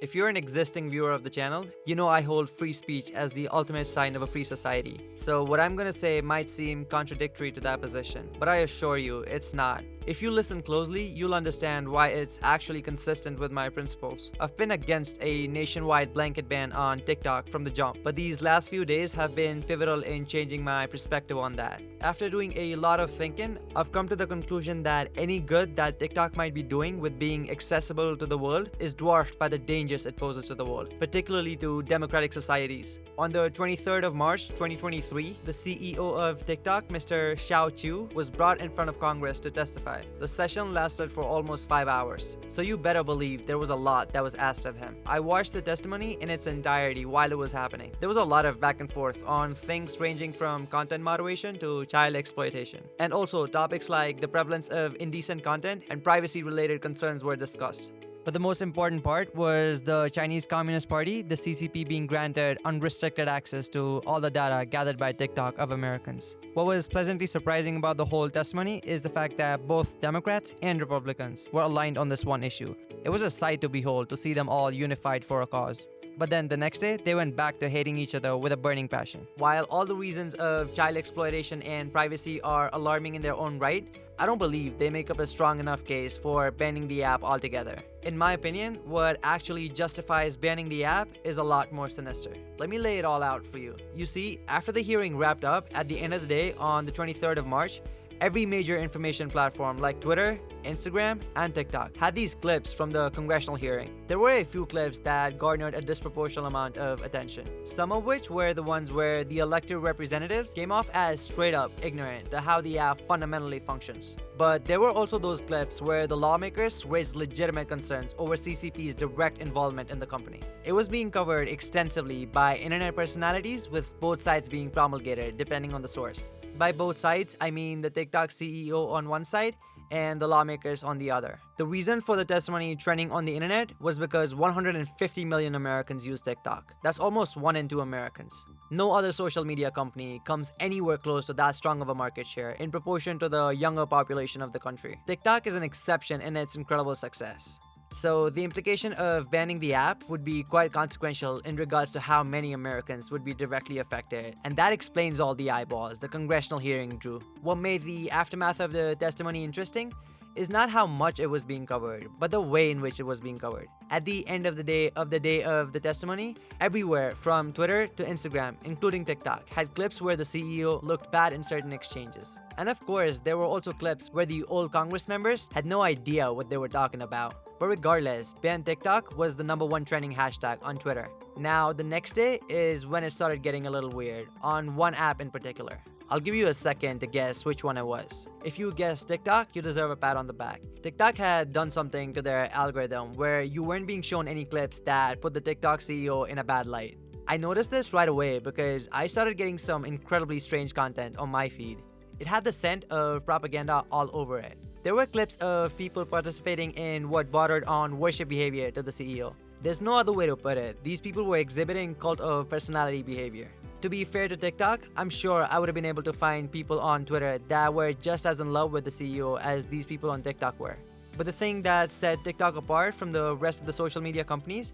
If you're an existing viewer of the channel, you know I hold free speech as the ultimate sign of a free society. So what I'm gonna say might seem contradictory to that position, but I assure you, it's not. If you listen closely, you'll understand why it's actually consistent with my principles. I've been against a nationwide blanket ban on TikTok from the jump, but these last few days have been pivotal in changing my perspective on that. After doing a lot of thinking, I've come to the conclusion that any good that TikTok might be doing with being accessible to the world is dwarfed by the dangers it poses to the world, particularly to democratic societies. On the 23rd of March 2023, the CEO of TikTok, Mr. Shou Chew, was brought in front of Congress to testify. The session lasted for almost 5 hours, so you better believe there was a lot that was asked of him. I watched the testimony in its entirety while it was happening. There was a lot of back and forth on things ranging from content moderation to child exploitation. And also topics like the prevalence of indecent content and privacy related concerns were discussed. But the most important part was the Chinese Communist Party, the CCP being granted unrestricted access to all the data gathered by TikTok of Americans. What was pleasantly surprising about the whole testimony is the fact that both Democrats and Republicans were aligned on this one issue. It was a sight to behold to see them all unified for a cause. But then the next day, they went back to hating each other with a burning passion. While all the reasons of child exploitation and privacy are alarming in their own right, I don't believe they make up a strong enough case for banning the app altogether. In my opinion, what actually justifies banning the app is a lot more sinister. Let me lay it all out for you. You see, after the hearing wrapped up at the end of the day on the 23rd of March, every major information platform like Twitter, Instagram, and TikTok had these clips from the congressional hearing. There were a few clips that garnered a disproportional amount of attention, some of which were the ones where the elected representatives came off as straight up ignorant to how the app fundamentally functions. But there were also those clips where the lawmakers raised legitimate concerns over CCP's direct involvement in the company. It was being covered extensively by internet personalities with both sides being promulgated depending on the source. By both sides, I mean the TikTok CEO on one side and the lawmakers on the other. The reason for the testimony trending on the internet was because 150 million Americans use TikTok. That's almost 1 in 2 Americans. No other social media company comes anywhere close to that strong of a market share in proportion to the younger population of the country. TikTok is an exception in its incredible success. So the implication of banning the app would be quite consequential in regards to how many Americans would be directly affected. And that explains all the eyeballs the congressional hearing drew. What made the aftermath of the testimony interesting is not how much it was being covered, but the way in which it was being covered. At the end of the day of the day of the testimony, everywhere from Twitter to Instagram, including TikTok, had clips where the CEO looked bad in certain exchanges. And of course, there were also clips where the old Congress members had no idea what they were talking about. But regardless, ban TikTok was the number one trending hashtag on Twitter. Now, the next day is when it started getting a little weird, on one app in particular. I'll give you a second to guess which one it was. If you guess TikTok, you deserve a pat on the back. TikTok had done something to their algorithm where you weren't being shown any clips that put the TikTok CEO in a bad light. I noticed this right away because I started getting some incredibly strange content on my feed. It had the scent of propaganda all over it. There were clips of people participating in what bordered on worship behavior to the CEO. There's no other way to put it. These people were exhibiting cult of personality behavior. To be fair to TikTok, I'm sure I would have been able to find people on Twitter that were just as in love with the CEO as these people on TikTok were. But the thing that set TikTok apart from the rest of the social media companies,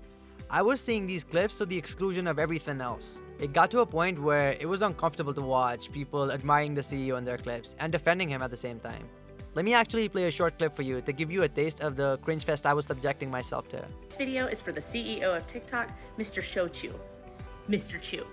I was seeing these clips to the exclusion of everything else. It got to a point where it was uncomfortable to watch people admiring the CEO in their clips and defending him at the same time. Let me actually play a short clip for you to give you a taste of the cringe fest I was subjecting myself to. This video is for the CEO of TikTok, Mr. Shou Chew. Mr. Chew,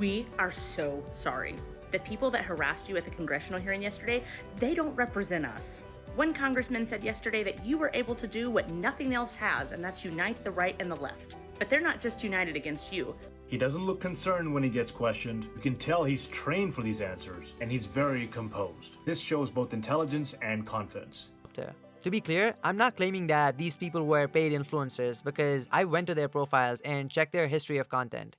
we are so sorry. The people that harassed you at the congressional hearing yesterday, they don't represent us. One congressman said yesterday that you were able to do what nothing else has, and that's unite the right and the left. But they're not just united against you. He doesn't look concerned when he gets questioned. You can tell he's trained for these answers, and he's very composed. This shows both intelligence and confidence. To be clear, I'm not claiming that these people were paid influencers because I went to their profiles and checked their history of content.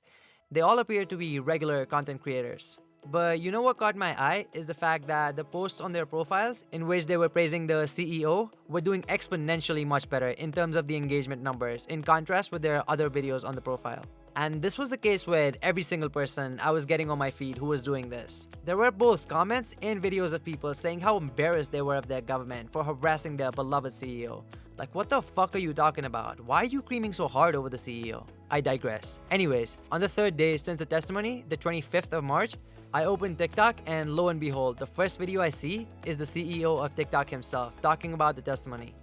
They all appear to be regular content creators. But you know what caught my eye is the fact that the posts on their profiles in which they were praising the CEO were doing exponentially much better in terms of the engagement numbers in contrast with their other videos on the profile. And this was the case with every single person I was getting on my feed who was doing this. There were both comments and videos of people saying how embarrassed they were of their government for harassing their beloved CEO. Like, what the fuck are you talking about? Why are you creaming so hard over the CEO? I digress. Anyways, on the third day since the testimony, the 25th of March, I open TikTok and lo and behold, the first video I see is the CEO of TikTok himself talking about the testimony.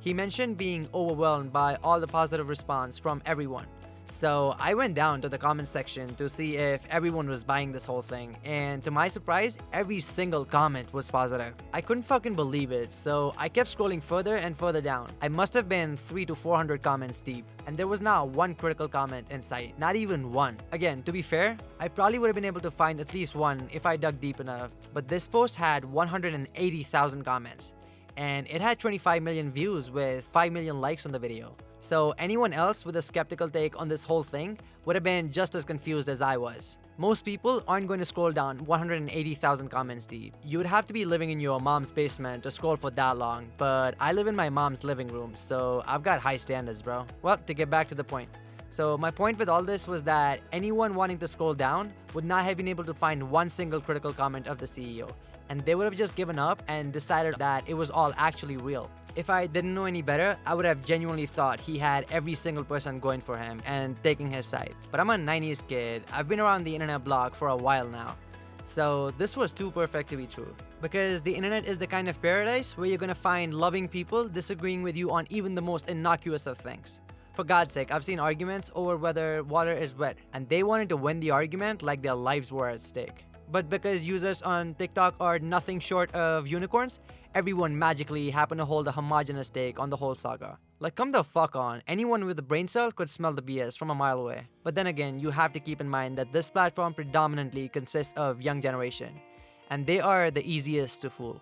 He mentioned being overwhelmed by all the positive response from everyone. So I went down to the comment section to see if everyone was buying this whole thing, and to my surprise, every single comment was positive. I couldn't fucking believe it, so I kept scrolling further and further down. I must have been 3 to 400 comments deep, and there was not one critical comment in sight, not even one. Again, to be fair, I probably would have been able to find at least one if I dug deep enough, but this post had 180,000 comments, and it had 25 million views with 5 million likes on the video. So anyone else with a skeptical take on this whole thing would have been just as confused as I was. Most people aren't going to scroll down 180,000 comments deep. You would have to be living in your mom's basement to scroll for that long, but I live in my mom's living room, so I've got high standards, bro. Well, to get back to the point. So my point with all this was that anyone wanting to scroll down would not have been able to find one single critical comment of the CEO, and they would have just given up and decided that it was all actually real. If I didn't know any better, I would have genuinely thought he had every single person going for him and taking his side. But I'm a 90s kid, I've been around the internet block for a while now. So this was too perfect to be true. Because the internet is the kind of paradise where you're gonna find loving people disagreeing with you on even the most innocuous of things. For God's sake, I've seen arguments over whether water is wet, and they wanted to win the argument like their lives were at stake. But because users on TikTok are nothing short of unicorns, everyone magically happened to hold a homogenous take on the whole saga. Like, come the fuck on, anyone with a brain cell could smell the BS from a mile away. But then again, you have to keep in mind that this platform predominantly consists of young generation, and they are the easiest to fool.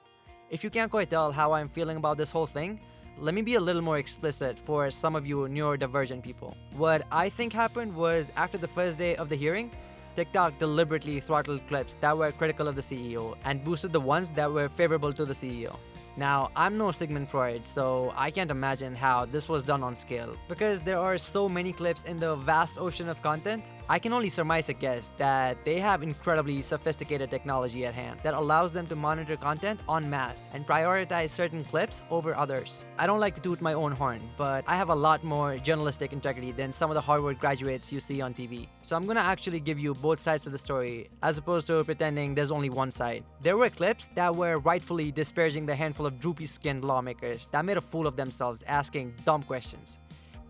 If you can't quite tell how I'm feeling about this whole thing, let me be a little more explicit for some of you neurodivergent people. What I think happened was after the first day of the hearing, TikTok deliberately throttled clips that were critical of the CEO and boosted the ones that were favorable to the CEO. Now, I'm no Sigmund Freud, so I can't imagine how this was done on scale. Because there are so many clips in the vast ocean of content, I can only surmise a guess that they have incredibly sophisticated technology at hand that allows them to monitor content en masse and prioritize certain clips over others. I don't like to toot my own horn, but I have a lot more journalistic integrity than some of the Harvard graduates you see on TV. So I'm gonna actually give you both sides of the story, as opposed to pretending there's only one side. There were clips that were rightfully disparaging the handful of droopy-skinned lawmakers that made a fool of themselves asking dumb questions.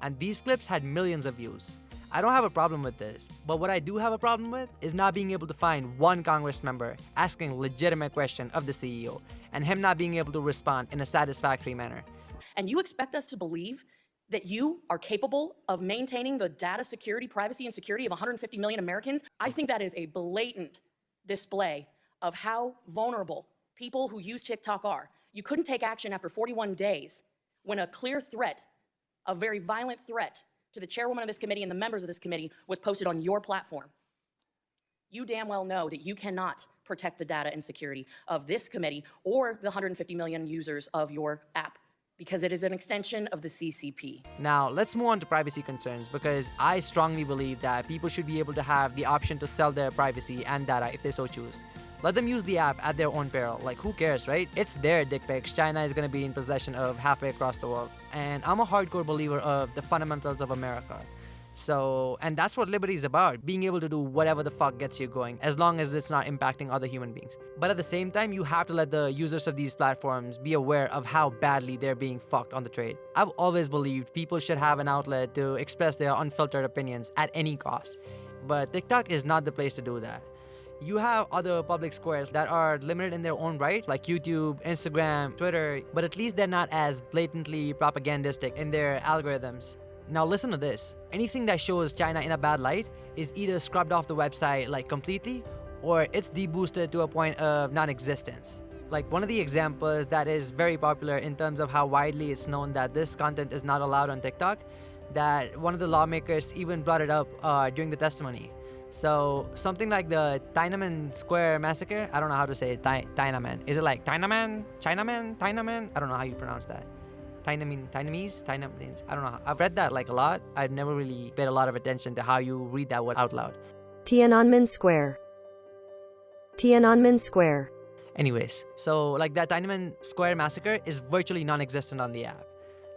And these clips had millions of views. I don't have a problem with this, but what I do have a problem with is not being able to find one Congress member asking legitimate question of the CEO and him not being able to respond in a satisfactory manner. And you expect us to believe that you are capable of maintaining the data security, privacy, and security of 150 million Americans? I think that is a blatant display of how vulnerable people who use TikTok are. You couldn't take action after 41 days when a clear threat, a very violent threat to the chairwoman of this committee and the members of this committee was posted on your platform. You damn well know that you cannot protect the data and security of this committee or the 150 million users of your app because it is an extension of the CCP. Now, let's move on to privacy concerns because I strongly believe that people should be able to have the option to sell their privacy and data if they so choose. Let them use the app at their own peril. Like, who cares, right? It's their dick pics. China is to be in possession of halfway across the world. And I'm a hardcore believer of the fundamentals of America. So, and that's what liberty is about being able to do whatever the fuck gets you going, as long as it's not impacting other human beings. But at the same time, you have to let the users of these platforms be aware of how badly they're being fucked on the trade. I've always believed people should have an outlet to express their unfiltered opinions at any cost. But TikTok is not the place to do that. You have other public squares that are limited in their own right, like YouTube, Instagram, Twitter, but at least they're not as blatantly propagandistic in their algorithms. Now listen to this. Anything that shows China in a bad light is either scrubbed off the website like completely or it's deboosted to a point of non-existence. Like one of the examples that is very popular in terms of how widely it's known that this content is not allowed on TikTok, that one of the lawmakers even brought it up uh, during the testimony. So something like the Tiananmen Square massacre. I don't know how to say it. Tiananmen. Is it like Tiananmen? Chinaman? Tiananmen? I don't know how you pronounce that. Tiananmen, Tiananese, Tiananmen. I don't know. I've read that like a lot. I've never really paid a lot of attention to how you read that word out loud. Tiananmen Square. Tiananmen Square. Anyways, so like that Tiananmen Square massacre is virtually non-existent on the app.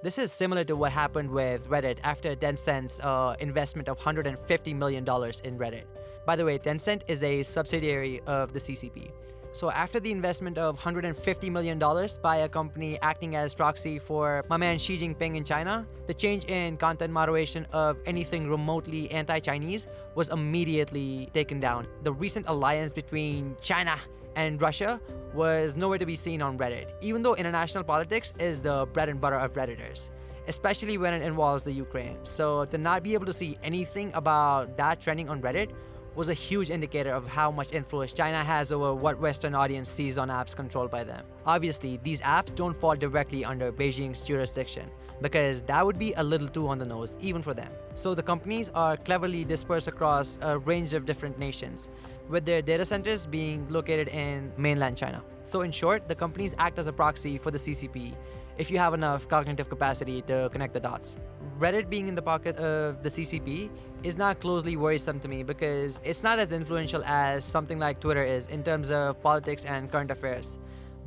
This is similar to what happened with Reddit after Tencent's uh, investment of $150 million in Reddit. By the way, Tencent is a subsidiary of the CCP. So after the investment of $150 million by a company acting as proxy for my man Xi Jinping in China, the change in content moderation of anything remotely anti-Chinese was immediately taken down. The recent alliance between China and Russia was nowhere to be seen on Reddit, even though international politics is the bread and butter of Redditors especially when it involves the Ukraine. So to not be able to see anything about that trending on Reddit was a huge indicator of how much influence China has over what Western audience sees on apps controlled by them. Obviously, these apps don't fall directly under Beijing's jurisdiction because that would be a little too on the nose even for them. So the companies are cleverly dispersed across a range of different nations with their data centers being located in mainland China. So in short, the companies act as a proxy for the CCP if you have enough cognitive capacity to connect the dots. Reddit being in the pocket of the CCP is not closely worrisome to me because it's not as influential as something like Twitter is in terms of politics and current affairs.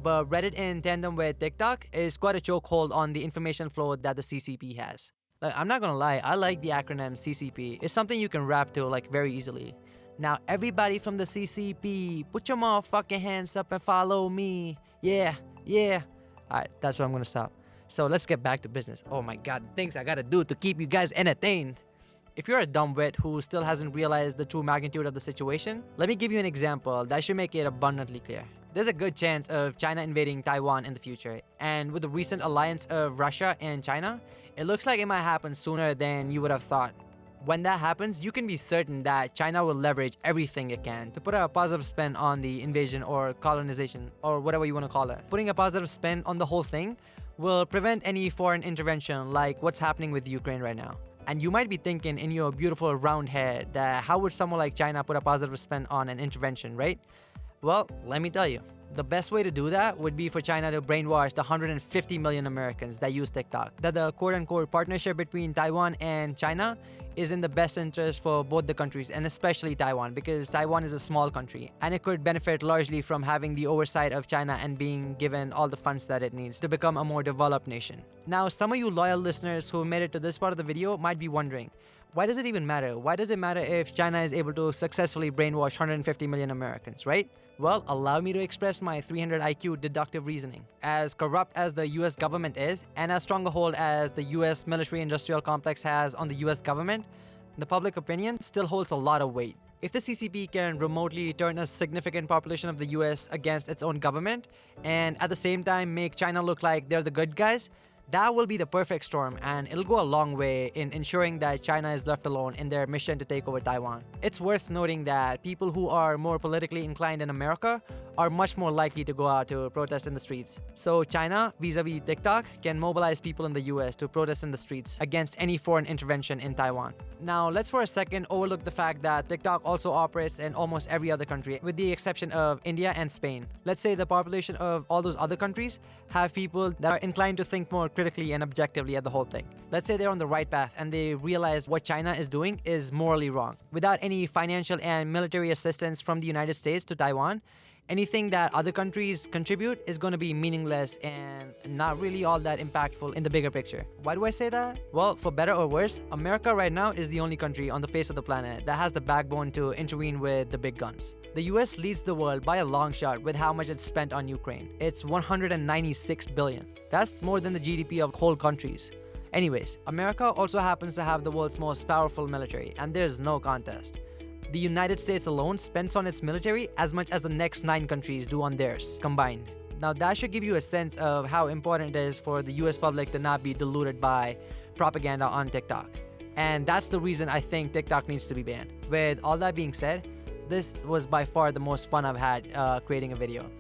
But Reddit in tandem with TikTok is quite a chokehold on the information flow that the CCP has. Like, I'm not gonna lie, I like the acronym CCP. It's something you can rap to like very easily. Now everybody from the CCP, put your motherfucking hands up and follow me. Yeah, yeah. Alright, that's where I'm gonna stop. So let's get back to business. Oh my god, things I gotta do to keep you guys entertained. If you're a dumbwit who still hasn't realized the true magnitude of the situation, let me give you an example that should make it abundantly clear. There's a good chance of China invading Taiwan in the future, and with the recent alliance of Russia and China, it looks like it might happen sooner than you would have thought. When that happens, you can be certain that China will leverage everything it can to put a positive spin on the invasion or colonization or whatever you want to call it. Putting a positive spin on the whole thing will prevent any foreign intervention like what's happening with Ukraine right now. And you might be thinking in your beautiful round head that how would someone like China put a positive spin on an intervention, right? Well, let me tell you. The best way to do that would be for China to brainwash the 150 million Americans that use TikTok. That the quote-unquote partnership between Taiwan and China is in the best interest for both the countries and especially Taiwan because Taiwan is a small country and it could benefit largely from having the oversight of China and being given all the funds that it needs to become a more developed nation. Now, some of you loyal listeners who made it to this part of the video might be wondering, why does it even matter? Why does it matter if China is able to successfully brainwash 150 million Americans, right? Well, allow me to express my 300 IQ deductive reasoning. As corrupt as the US government is, and as strong a hold as the US military industrial complex has on the US government, the public opinion still holds a lot of weight. If the CCP can remotely turn a significant population of the US against its own government, and at the same time make China look like they're the good guys, that will be the perfect storm and it'll go a long way in ensuring that China is left alone in their mission to take over Taiwan. It's worth noting that people who are more politically inclined in America are much more likely to go out to protest in the streets. So China, vis-a-vis -vis TikTok, can mobilize people in the US to protest in the streets against any foreign intervention in Taiwan. Now, let's for a second overlook the fact that TikTok also operates in almost every other country, with the exception of India and Spain. Let's say the population of all those other countries have people that are inclined to think more critically and objectively at the whole thing. Let's say they're on the right path and they realize what China is doing is morally wrong. Without any financial and military assistance from the United States to Taiwan, anything that other countries contribute is going to be meaningless and not really all that impactful in the bigger picture. Why do I say that? Well, for better or worse, America right now is the only country on the face of the planet that has the backbone to intervene with the big guns. The US leads the world by a long shot with how much it's spent on Ukraine. It's 196 billion. That's more than the GDP of whole countries. Anyways, America also happens to have the world's most powerful military, and there's no contest the United States alone spends on its military as much as the next nine countries do on theirs combined. Now that should give you a sense of how important it is for the US public to not be deluded by propaganda on TikTok. And that's the reason I think TikTok needs to be banned. With all that being said, this was by far the most fun I've had uh, creating a video.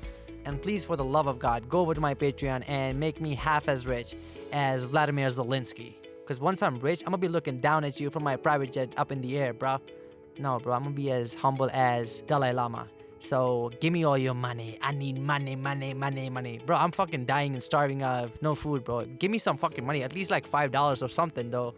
And please, for the love of God, go over to my Patreon and make me half as rich as Vladimir Zelensky. Because once I'm rich, I'm gonna be looking down at you from my private jet up in the air, bro. No, bro, I'm gonna be as humble as Dalai Lama. So give me all your money. I need money, money, money, money. Bro, I'm fucking dying and starving of no food, bro. Give me some fucking money. At least like $5 or something, though.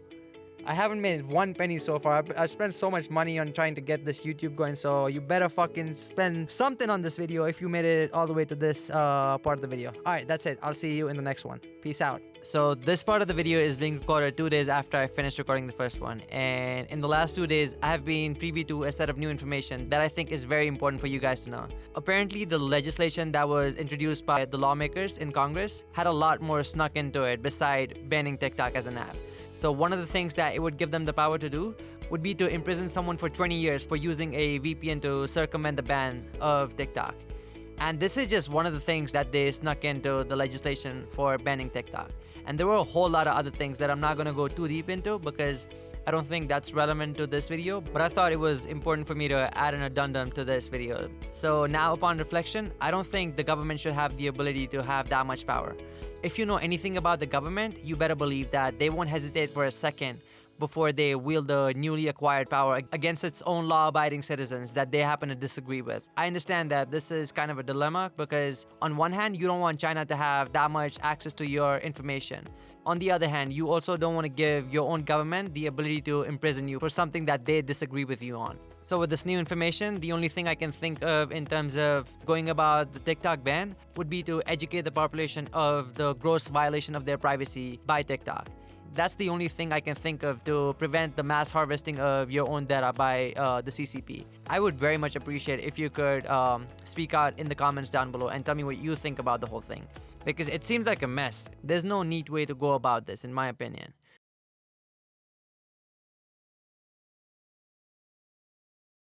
I haven't made one penny so far. I've spent so much money on trying to get this YouTube going, so you better fucking spend something on this video if you made it all the way to this uh, part of the video. All right, that's it. I'll see you in the next one. Peace out. So this part of the video is being recorded two days after I finished recording the first one. And in the last two days, I have been privy to a set of new information that I think is very important for you guys to know. Apparently, the legislation that was introduced by the lawmakers in Congress had a lot more snuck into it beside banning TikTok as an app. So one of the things that it would give them the power to do would be to imprison someone for 20 years for using a VPN to circumvent the ban of TikTok. And this is just one of the things that they snuck into the legislation for banning TikTok. And there were a whole lot of other things that I'm not going to go too deep into because I don't think that's relevant to this video, but I thought it was important for me to add an addendum to this video. So now upon reflection, I don't think the government should have the ability to have that much power. If you know anything about the government, you better believe that they won't hesitate for a second before they wield the newly acquired power against its own law abiding citizens that they happen to disagree with. I understand that this is kind of a dilemma because, on one hand, you don't want China to have that much access to your information. On the other hand, you also don't want to give your own government the ability to imprison you for something that they disagree with you on. So with this new information, the only thing I can think of in terms of going about the TikTok ban would be to educate the population of the gross violation of their privacy by TikTok. That's the only thing I can think of to prevent the mass harvesting of your own data by uh, the CCP. I would very much appreciate if you could um, speak out in the comments down below and tell me what you think about the whole thing. Because it seems like a mess. There's no neat way to go about this, in my opinion.